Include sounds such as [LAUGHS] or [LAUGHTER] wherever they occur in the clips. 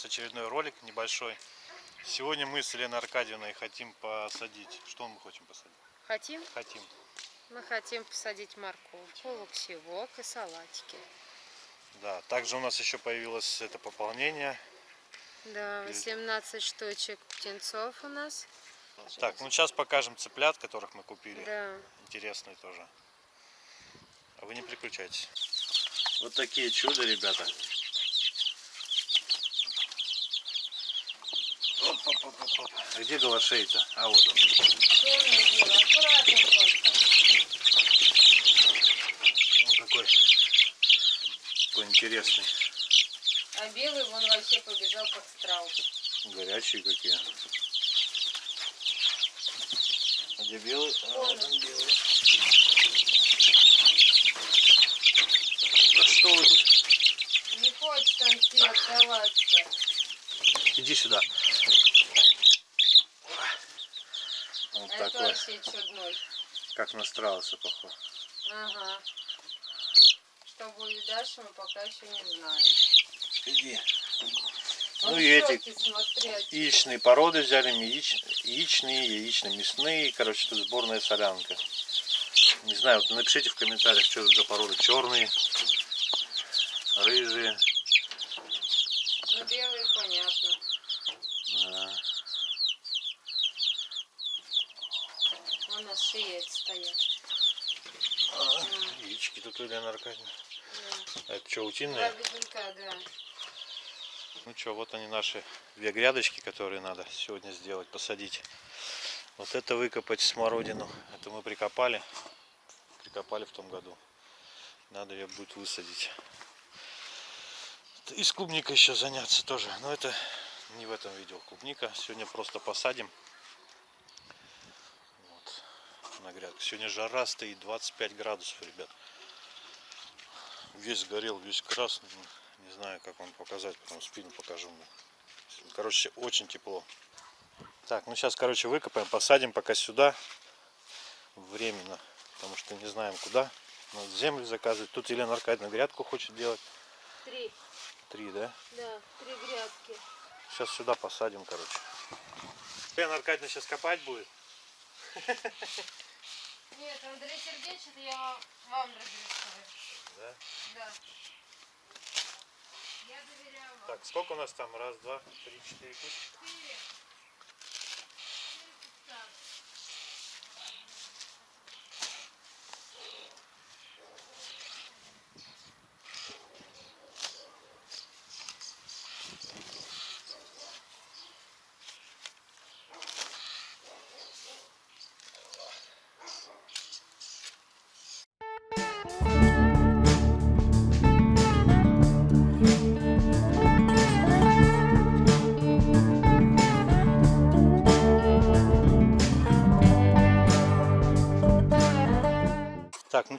нас очередной ролик небольшой. Сегодня мы с Еленой Аркадьевной хотим посадить. Что мы хотим посадить? Хотим? Хотим. Мы хотим посадить морковку, луксевок и салатики. Да, также у нас еще появилось это пополнение. Да, 18 штучек птенцов у нас. Так, ну сейчас покажем цыплят, которых мы купили. Да. Интересные тоже. А вы не переключайтесь. Вот такие чудо, ребята. А где голошей-то? А вот он. Он какой. Какой интересный. А белый вон вообще побежал как страус. Горячие какие. А где белый? А, Вон вот он. он белый. Да что вы тут? Не хочет он тебе отдаваться. Иди сюда. Вот такой. вообще чудной. Как на страуса похож. Ага. Что будет дальше, мы пока еще не знаем. Иди. Ну и эти яичные породы взяли, яич... яичные, яично-мясные. Короче, тут сборная солянка. Не знаю, вот напишите в комментариях, что это за породы. Черные, рыжие. Ну, белый понятно. Да. Вон на шее эти стоят. А, яички тут у Елены Аркадьевны. Да. А это что, утиные? бедунка, да. Ну что, вот они наши две грядочки, которые надо сегодня сделать, посадить. Вот это выкопать смородину. Это мы прикопали. Прикопали в том году. Надо ее будет высадить. И с клубникой еще заняться тоже. Но это не в этом видео клубника. Сегодня просто посадим. Вот, на грядку. Сегодня жара стоит 25 градусов, ребят. Весь горел, весь красный. Не знаю, как вам показать, потом спину покажу. Короче, очень тепло. Так, ну сейчас, короче, выкопаем, посадим пока сюда. Временно. Потому что не знаем куда. Надо землю заказывать. Тут Елена Аркадьевна грядку хочет делать. Три. Три, да? Да, три грядки. Сейчас сюда посадим, короче. Елена Аркадьевна сейчас копать будет. [LAUGHS] Нет, Андрей Сергеевич, это я вам, разрешаю. Да? Да. Я доверяю вам. Так, сколько у нас там? Раз, два, три, четыре кустика.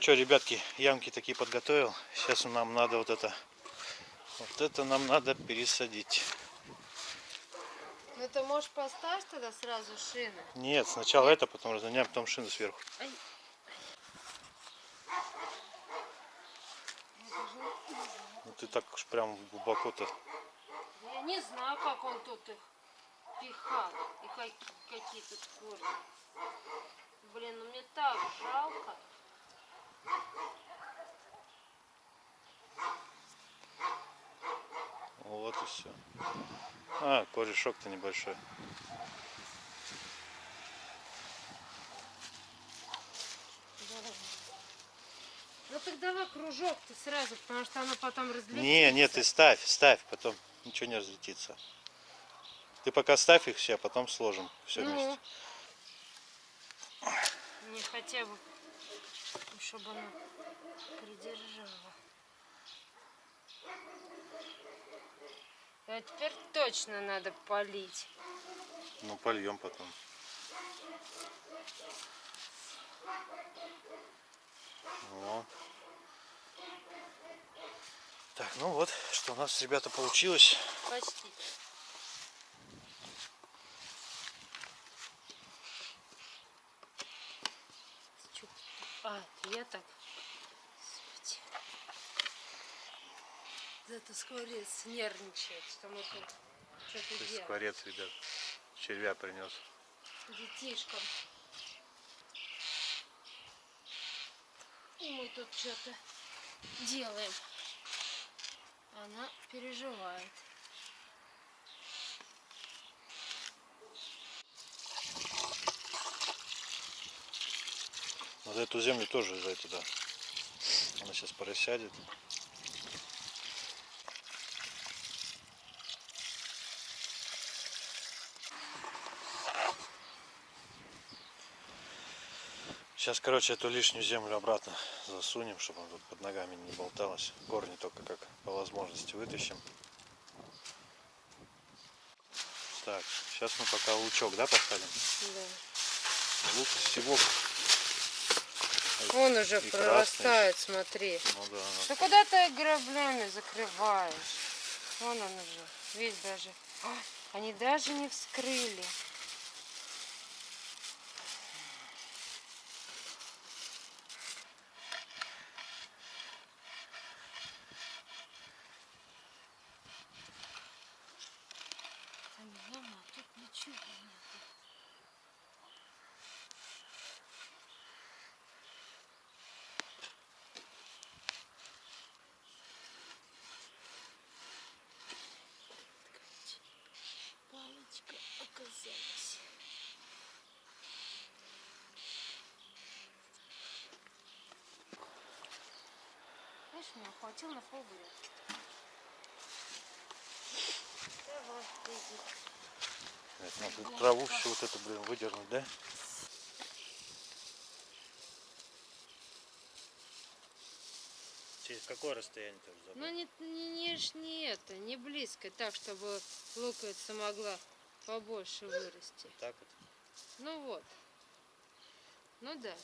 Ну что, ребятки, ямки такие подготовил. Сейчас нам надо вот это, вот это нам надо пересадить. Ну ты можешь поставить тогда сразу шины. Нет, сначала это, потом разгоняем, потом шины сверху. Ай. Ну ты так уж прям глубоко-то. Я не знаю, как он тут их пихал. И как- какие тут корни. Блин, ну мне так жалко. Вот и все. А, корешок-то небольшой. Ну так давай кружок ты сразу, потому что оно потом разлетится. Не, нет, ты ставь, ставь, потом ничего не разлетится. Ты пока ставь их все, а потом сложим все Ну. вместе. Не хотя бы, чтобы оно придержало. А теперь точно надо полить. Ну, польем потом. Во. Так, ну вот, что у нас, ребята, получилось. Почти. Чё? А, так. Господи. это скворец нервничает, что мы тут что-то делаем. скворец, ребят, червя принес. Детишкам. И мы тут что-то делаем. Она переживает. Вот эту землю тоже за туда. Она сейчас просядет. Сейчас, короче, эту лишнюю землю обратно засунем, чтобы она тут под ногами не болталась. Корни только как по возможности вытащим. Так, сейчас мы пока лучок, да, посадим? Да. Лук всего. Он уже И красный прорастает, смотри. Ну да, Ну куда ты граблями закрываешь? Вон он уже. Весь даже. А, они даже не вскрыли. Там яма, а тут ничего нет. Палочка оказалась. Знаешь, меня хватило на полгода. Давай, иди. Надо траву всю вот эту, блин, выдернуть, да? Через какое расстояние ты уже Ну не, не, не, не это, не близко, так, чтобы луковица могла побольше вырасти. Так вот. Ну вот. Ну да.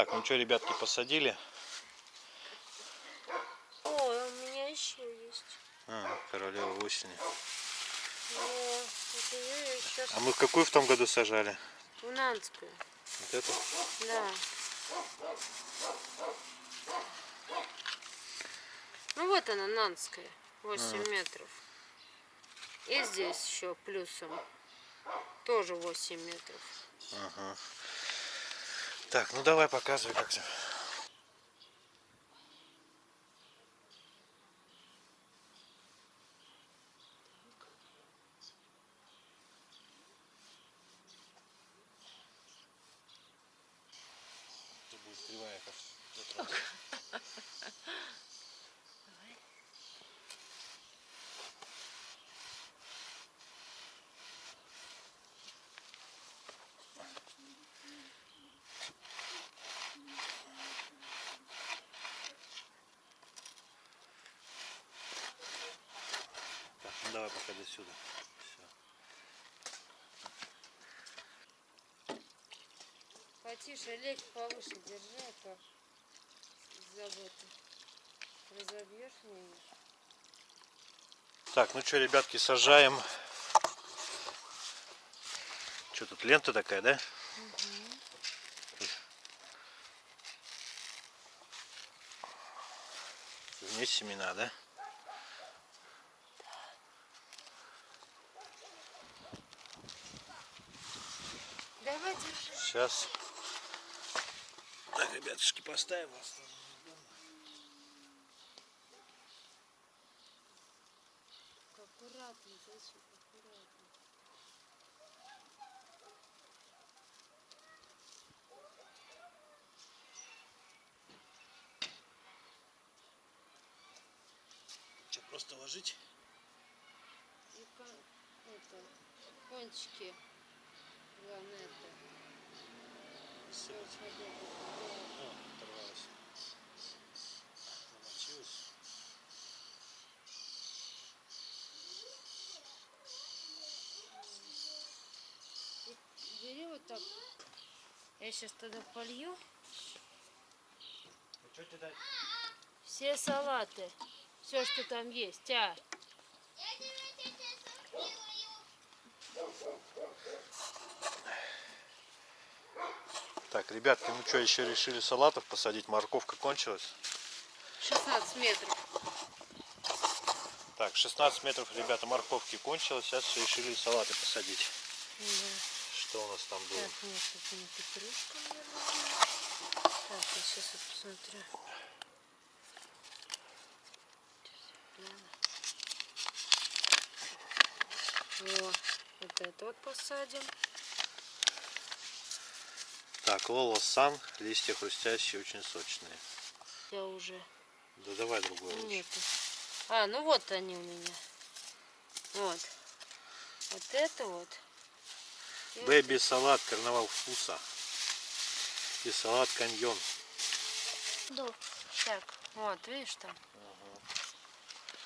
Так, ну что, ребятки, посадили? Ой, у меня еще есть. А, королева осени. О, это я еще А мы какую в том году сажали? в Нанскую. Вот эту? Да. Ну вот она, Нанская. 8 метров. И здесь еще плюсом. Тоже 8 метров. Ага. Так, ну давай показывай как то Это будет кривая, как в тот раз. Так, ну давай пока до сюда. Все. Потише, лечь повыше держи, а то заботы. Разобьешь меня. Так, ну что, ребятки, сажаем. Что тут, лента такая, да? Вниз семена, да? Сейчас. Так, ребятушки, поставим. Аккуратно, зайчик, аккуратно. Что, просто ложить? И это, кончики. Главное это. всё подобное. О, оторвалась. Намочилась. Бери вот так. Я сейчас туда полью Ну что тебе дать? все салаты. Все, что там есть. А, Так, ребятки, ну что, еще решили салатов посадить. Морковка кончилась. 16 метров. Так, 16 метров, ребята, морковки кончилось. Сейчас все решили салаты посадить. Да. Что у нас там было? Так, нет, это не петрушка, наверное. Так, я сейчас вот посмотрю. О, вот это вот посадим. Так, Лола Сан, листья хрустящие, очень сочные. Я уже Да давай другой лучше. нету. А, ну вот они у меня. Вот. Вот это вот. И вот Бэби салат, карнавал вкуса. И салат каньон. Да. Так, вот, видишь там.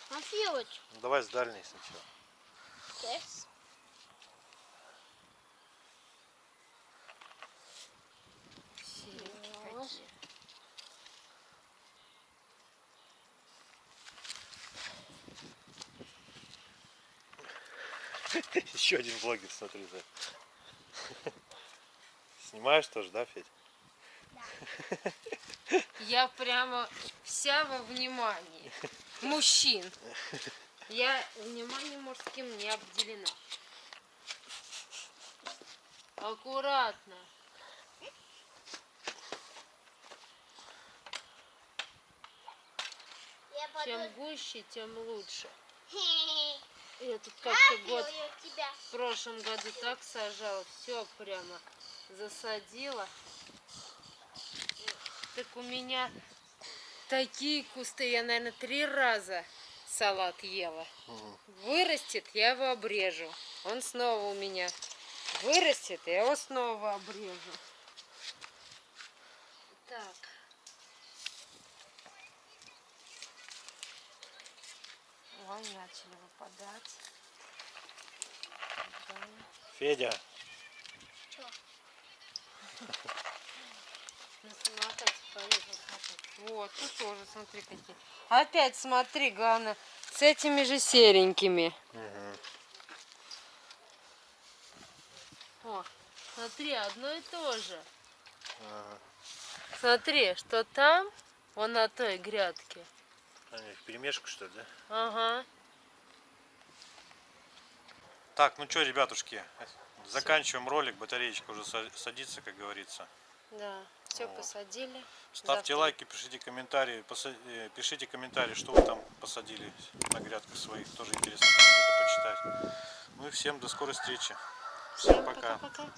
А филоч? Ну, давай с дальней сначала. Серенькие какие. Еще один блогер, смотри, да. [LAUGHS] Снимаешь тоже, да, Федь? Я прямо вся во внимании. Мужчин. Я вниманием мужским не обделена. Аккуратно. Чем гуще, тем лучше. [LAUGHS] Я тут как-то год тебя. в прошлом году так сажала, все прямо засадила. Так у меня такие кусты, я, наверное, три раза салат ела. Вырастет, я его обрежу. Он снова у меня вырастет, я его снова обрежу. Так. Ой, начали выпадать. Да. Федя, [LAUGHS] Ну, поехал. Вот, тут тоже, смотри, какие. Опять смотри, Ганна, с этими же серенькими. О, смотри, одно и то же. Ага. Смотри, что там, вон на той грядке. Они в перемешку что ли, да? Ага. Так, ну что, ребятушки, заканчиваем ролик, батареечка уже са- садится, как говорится. Да, все Вот. посадили. Ставьте Завтра- лайки, пишите комментарии, э, пишите комментарии, что вы там посадили на грядках своих, тоже интересно это почитать. Ну и всем до скорой встречи. Всем пока. пока-пока.